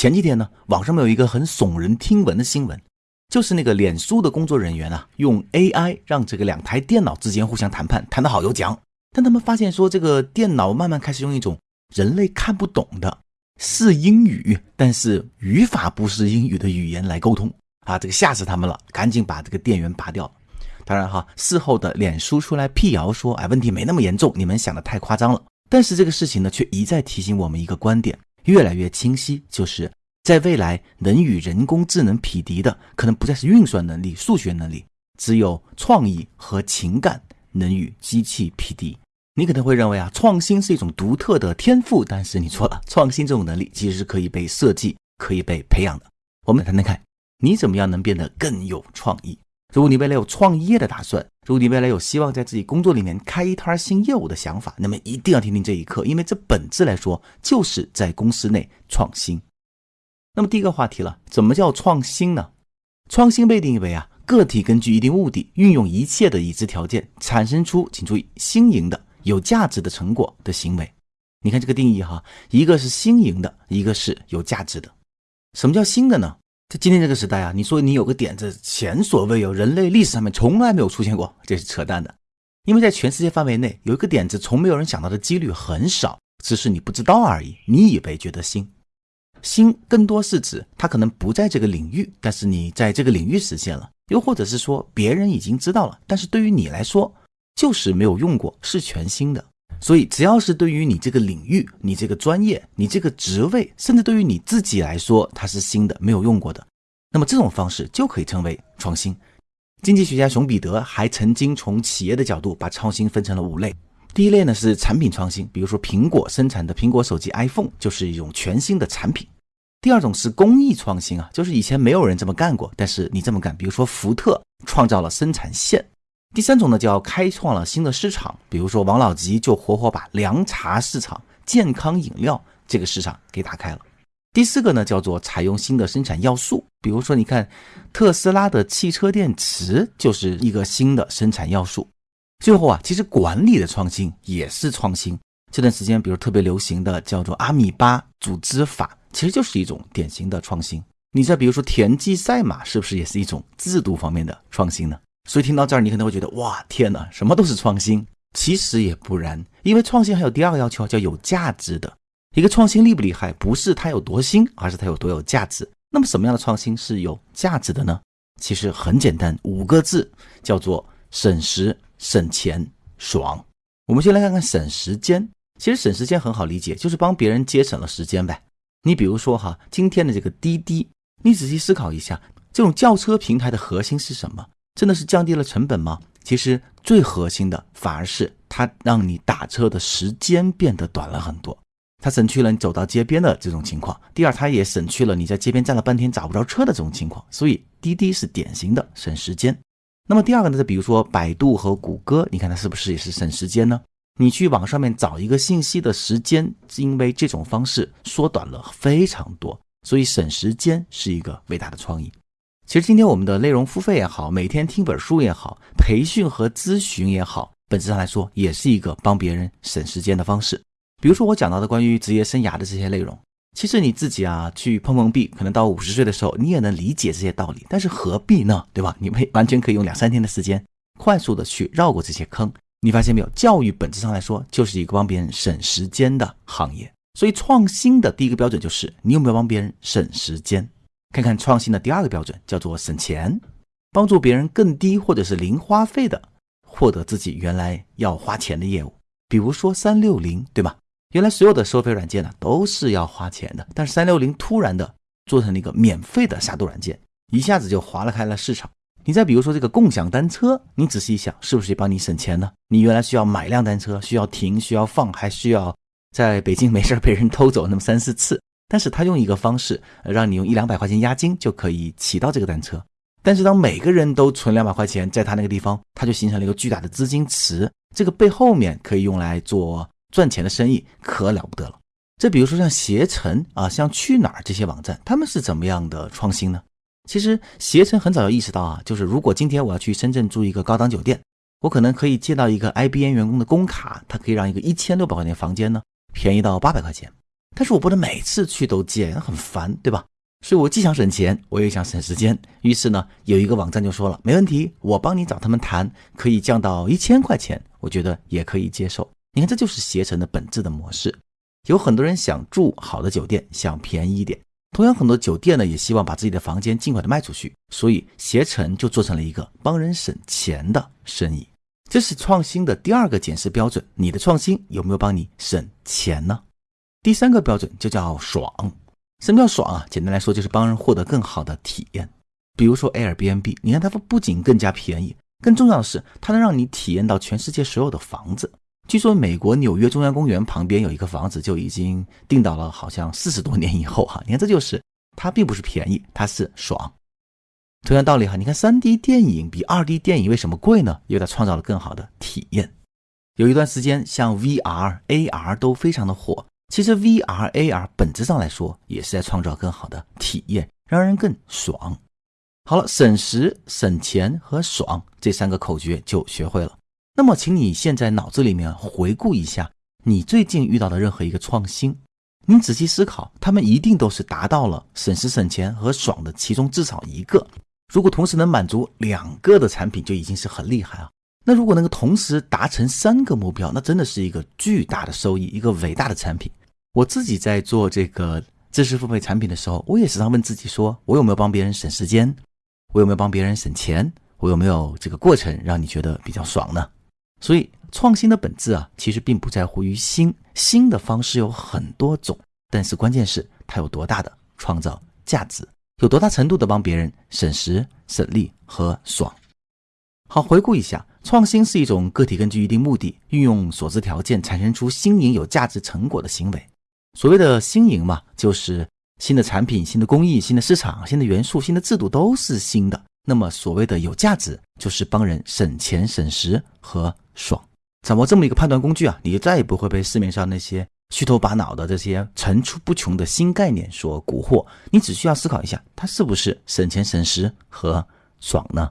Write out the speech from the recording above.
前几天呢，网上面有一个很耸人听闻的新闻，就是那个脸书的工作人员啊，用 AI 让这个两台电脑之间互相谈判，谈得好有奖。但他们发现说，这个电脑慢慢开始用一种人类看不懂的是英语，但是语法不是英语的语言来沟通啊，这个吓死他们了，赶紧把这个电源拔掉。当然哈，事后的脸书出来辟谣说，哎，问题没那么严重，你们想的太夸张了。但是这个事情呢，却一再提醒我们一个观点，越来越清晰，就是在未来能与人工智能匹敌的，可能不再是运算能力、数学能力，只有创意和情感能与机器匹敌。你可能会认为啊，创新是一种独特的天赋，但是你错了，创新这种能力其实是可以被设计、可以被培养的。我们谈谈看，你怎么样能变得更有创意？如果你未来有创业的打算，如果你未来有希望在自己工作里面开一摊新业务的想法，那么一定要听听这一课，因为这本质来说就是在公司内创新。那么第一个话题了，怎么叫创新呢？创新被定义为啊，个体根据一定目的，运用一切的已知条件，产生出请注意新颖的、有价值的成果的行为。你看这个定义哈，一个是新颖的，一个是有价值的。什么叫新的呢？在今天这个时代啊，你说你有个点子前所未有，人类历史上面从来没有出现过，这是扯淡的。因为在全世界范围内有一个点子，从没有人想到的几率很少，只是你不知道而已。你以为觉得新，新更多是指它可能不在这个领域，但是你在这个领域实现了，又或者是说别人已经知道了，但是对于你来说就是没有用过，是全新的。所以，只要是对于你这个领域、你这个专业、你这个职位，甚至对于你自己来说，它是新的、没有用过的，那么这种方式就可以称为创新。经济学家熊彼得还曾经从企业的角度把创新分成了五类。第一类呢是产品创新，比如说苹果生产的苹果手机 iPhone 就是一种全新的产品。第二种是工艺创新啊，就是以前没有人这么干过，但是你这么干，比如说福特创造了生产线。第三种呢，叫开创了新的市场，比如说王老吉就活活把凉茶市场、健康饮料这个市场给打开了。第四个呢，叫做采用新的生产要素，比如说你看特斯拉的汽车电池就是一个新的生产要素。最后啊，其实管理的创新也是创新。这段时间，比如特别流行的叫做阿米巴组织法，其实就是一种典型的创新。你再比如说田忌赛马，是不是也是一种制度方面的创新呢？所以听到这儿，你可能会觉得哇，天哪，什么都是创新。其实也不然，因为创新还有第二个要求，叫有价值的。一个创新厉不厉害，不是它有多新，而是它有多有价值。那么什么样的创新是有价值的呢？其实很简单，五个字，叫做省时、省钱、爽。我们先来看看省时间。其实省时间很好理解，就是帮别人节省了时间呗。你比如说哈，今天的这个滴滴，你仔细思考一下，这种叫车平台的核心是什么？真的是降低了成本吗？其实最核心的反而是它让你打车的时间变得短了很多，它省去了你走到街边的这种情况。第二，它也省去了你在街边站了半天找不着车的这种情况。所以滴滴是典型的省时间。那么第二个呢？再比如说百度和谷歌，你看它是不是也是省时间呢？你去网上面找一个信息的时间，因为这种方式缩短了非常多，所以省时间是一个伟大的创意。其实今天我们的内容付费也好，每天听本书也好，培训和咨询也好，本质上来说也是一个帮别人省时间的方式。比如说我讲到的关于职业生涯的这些内容，其实你自己啊去碰碰壁，可能到五十岁的时候你也能理解这些道理，但是何必呢？对吧？你完全可以用两三天的时间，快速的去绕过这些坑。你发现没有？教育本质上来说就是一个帮别人省时间的行业。所以创新的第一个标准就是你有没有帮别人省时间。看看创新的第二个标准，叫做省钱，帮助别人更低或者是零花费的获得自己原来要花钱的业务。比如说三六零，对吧？原来所有的收费软件呢都是要花钱的，但是三六零突然的做成了一个免费的杀毒软件，一下子就划了开了市场。你再比如说这个共享单车，你仔细一想，是不是帮你省钱呢？你原来需要买辆单车，需要停，需要放，还需要在北京没事被人偷走那么三四次。但是他用一个方式，让你用一两百块钱押金就可以骑到这个单车。但是当每个人都存两百块钱在他那个地方，他就形成了一个巨大的资金池。这个背后面可以用来做赚钱的生意，可了不得了。这比如说像携程啊，像去哪儿这些网站，他们是怎么样的创新呢？其实携程很早就意识到啊，就是如果今天我要去深圳住一个高档酒店，我可能可以借到一个 IBM 员工的工卡，它可以让一个一千六百块钱房间呢便宜到八百块钱。但是我不能每次去都接，很烦，对吧？所以我既想省钱，我也想省时间。于是呢，有一个网站就说了，没问题，我帮你找他们谈，可以降到一千块钱，我觉得也可以接受。你看，这就是携程的本质的模式。有很多人想住好的酒店，想便宜一点。同样，很多酒店呢也希望把自己的房间尽快的卖出去，所以携程就做成了一个帮人省钱的生意。这是创新的第二个检视标准，你的创新有没有帮你省钱呢？第三个标准就叫爽。什么叫爽啊？简单来说，就是帮人获得更好的体验。比如说 Airbnb，你看它不仅更加便宜，更重要的是，它能让你体验到全世界所有的房子。据说美国纽约中央公园旁边有一个房子就已经定到了，好像四十多年以后哈。你看，这就是它并不是便宜，它是爽。同样道理哈，你看 3D 电影比 2D 电影为什么贵呢？因为它创造了更好的体验。有一段时间，像 VR、AR 都非常的火。其实 VR、AR 本质上来说也是在创造更好的体验，让人更爽。好了，省时、省钱和爽这三个口诀就学会了。那么，请你现在脑子里面回顾一下，你最近遇到的任何一个创新，你仔细思考，他们一定都是达到了省时、省钱和爽的其中至少一个。如果同时能满足两个的产品，就已经是很厉害啊。那如果能够同时达成三个目标，那真的是一个巨大的收益，一个伟大的产品。我自己在做这个知识付费产品的时候，我也时常问自己：说我有没有帮别人省时间？我有没有帮别人省钱？我有没有这个过程让你觉得比较爽呢？所以，创新的本质啊，其实并不在乎于新，新的方式有很多种，但是关键是它有多大的创造价值，有多大程度的帮别人省时、省力和爽。好，回顾一下，创新是一种个体根据一定目的，运用所知条件产生出新颖有价值成果的行为。所谓的新颖嘛，就是新的产品、新的工艺、新的市场、新的元素、新的制度都是新的。那么所谓的有价值，就是帮人省钱、省时和爽。掌握这么一个判断工具啊，你就再也不会被市面上那些虚头巴脑的这些层出不穷的新概念所蛊惑。你只需要思考一下，它是不是省钱、省时和爽呢？